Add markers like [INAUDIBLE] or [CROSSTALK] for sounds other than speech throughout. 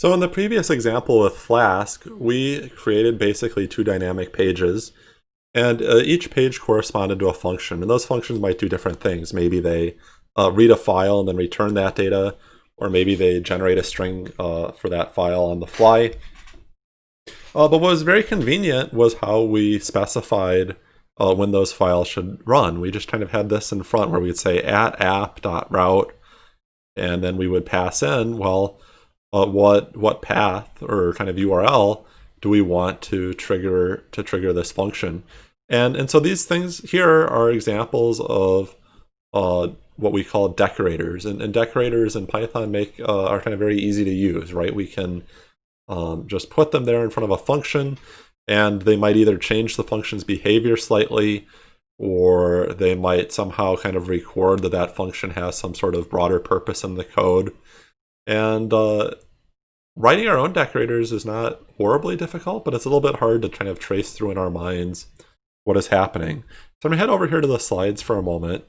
So in the previous example with Flask, we created basically two dynamic pages, and uh, each page corresponded to a function, and those functions might do different things. Maybe they uh, read a file and then return that data, or maybe they generate a string uh, for that file on the fly. Uh, but what was very convenient was how we specified uh, when those files should run. We just kind of had this in front where we'd say at app.route, and then we would pass in, well, uh, what what path or kind of URL do we want to trigger to trigger this function? And and so these things here are examples of uh, what we call decorators, and, and decorators in Python make uh, are kind of very easy to use, right? We can um, just put them there in front of a function, and they might either change the function's behavior slightly, or they might somehow kind of record that that function has some sort of broader purpose in the code. And uh, writing our own decorators is not horribly difficult, but it's a little bit hard to kind of trace through in our minds what is happening. So I'm going to head over here to the slides for a moment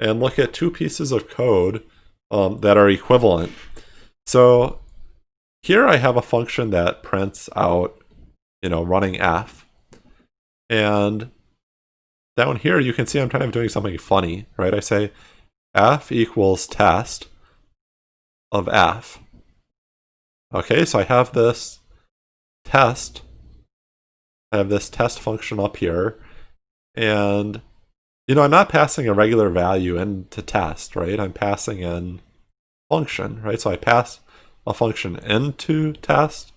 and look at two pieces of code um, that are equivalent. So here I have a function that prints out, you know, running f. And down here you can see I'm kind of doing something funny, right? I say f equals test of f. Okay, so I have this test. I have this test function up here. And, you know, I'm not passing a regular value into test, right? I'm passing in function, right? So I pass a function into test,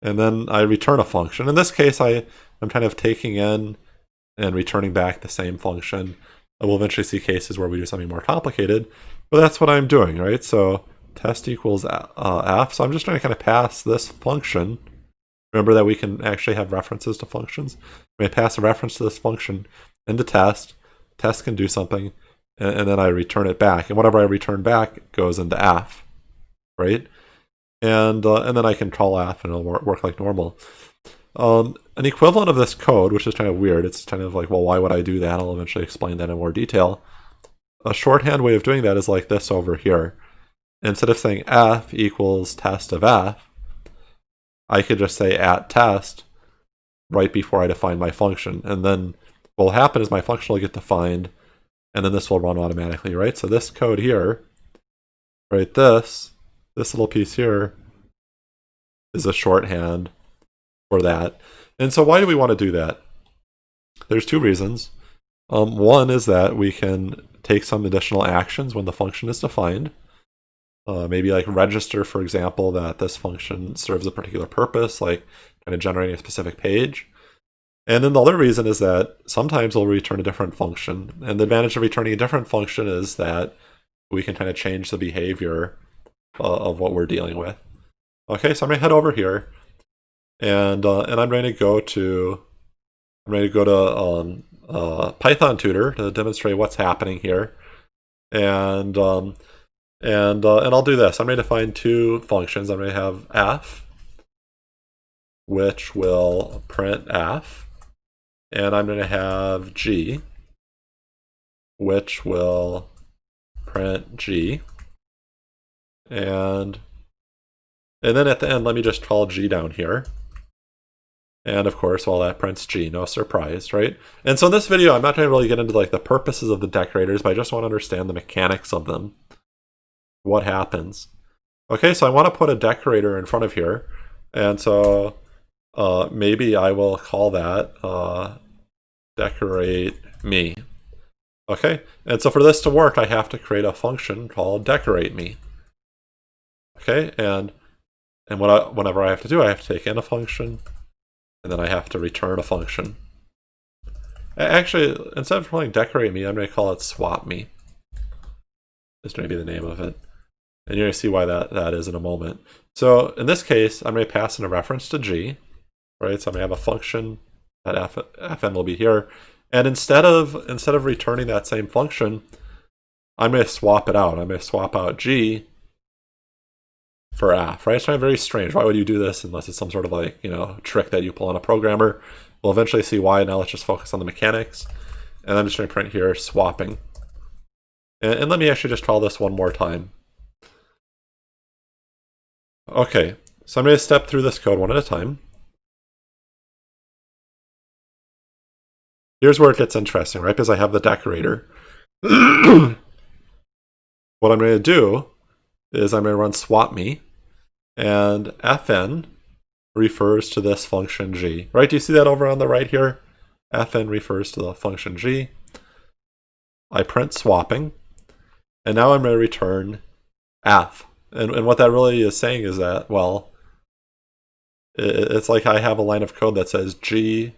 and then I return a function. In this case, I, I'm kind of taking in and returning back the same function. I will eventually see cases where we do something more complicated, but that's what I'm doing, right? So test equals uh, f. So I'm just trying to kind of pass this function. Remember that we can actually have references to functions. We pass a reference to this function into test. Test can do something, and, and then I return it back. And whatever I return back goes into f, right? And uh, and then I can call f and it'll work, work like normal. Um, an equivalent of this code, which is kind of weird, it's kind of like, well, why would I do that? I'll eventually explain that in more detail. A shorthand way of doing that is like this over here instead of saying f equals test of f, I could just say at test right before I define my function. And then what will happen is my function will get defined, and then this will run automatically, right? So this code here, right, this, this little piece here is a shorthand for that. And so why do we want to do that? There's two reasons. Um, one is that we can take some additional actions when the function is defined. Uh, maybe like register, for example, that this function serves a particular purpose, like kind of generating a specific page. And then the other reason is that sometimes we'll return a different function. And the advantage of returning a different function is that we can kind of change the behavior uh, of what we're dealing with. Okay, so I'm gonna head over here and uh, and I'm going to go to I'm going to go to um, uh, Python tutor to demonstrate what's happening here. And um, and, uh, and I'll do this. I'm going to define two functions. I'm going to have f, which will print f. And I'm going to have g, which will print g. And, and then at the end, let me just call g down here. And of course, well, that prints G, no surprise, right? And so in this video, I'm not trying to really get into like the purposes of the decorators, but I just want to understand the mechanics of them what happens. Okay, so I want to put a decorator in front of here. And so uh, maybe I will call that uh, decorate me. Okay, and so for this to work, I have to create a function called decorate me. Okay, and and what I, whenever I have to do, I have to take in a function, and then I have to return a function. Actually, instead of calling decorate me, I'm going to call it swap me. This may be the name of it. And you're going to see why that, that is in a moment. So in this case, I'm going to pass in a reference to g, right? So I'm going to have a function that f, fn will be here. And instead of instead of returning that same function, I'm going to swap it out. I'm going to swap out g for f, right? It's kind of very strange. Why would you do this unless it's some sort of like, you know, trick that you pull on a programmer? We'll eventually see why. Now let's just focus on the mechanics. And I'm just going to print here swapping. And, and let me actually just try this one more time. Okay, So I'm going to step through this code one at a time. Here's where it gets interesting, right? Because I have the decorator. [CLEARS THROAT] what I'm going to do is I'm going to run swap me, and fn refers to this function g, right? Do you see that over on the right here? fn refers to the function g. I print swapping, and now I'm going to return f. And, and what that really is saying is that, well, it, it's like I have a line of code that says g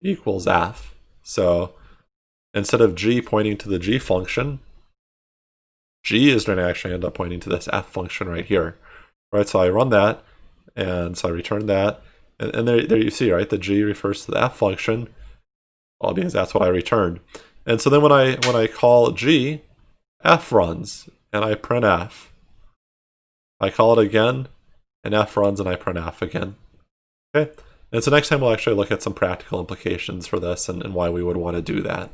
equals f. So instead of g pointing to the g function, g is going to actually end up pointing to this f function right here. Right, so I run that, and so I return that, and, and there, there you see, right, the g refers to the f function, well, because that's what I returned. And so then when I when I call g, f runs, and I print f. I call it again, and f runs, and I print f again. Okay, and so next time we'll actually look at some practical implications for this and, and why we would want to do that.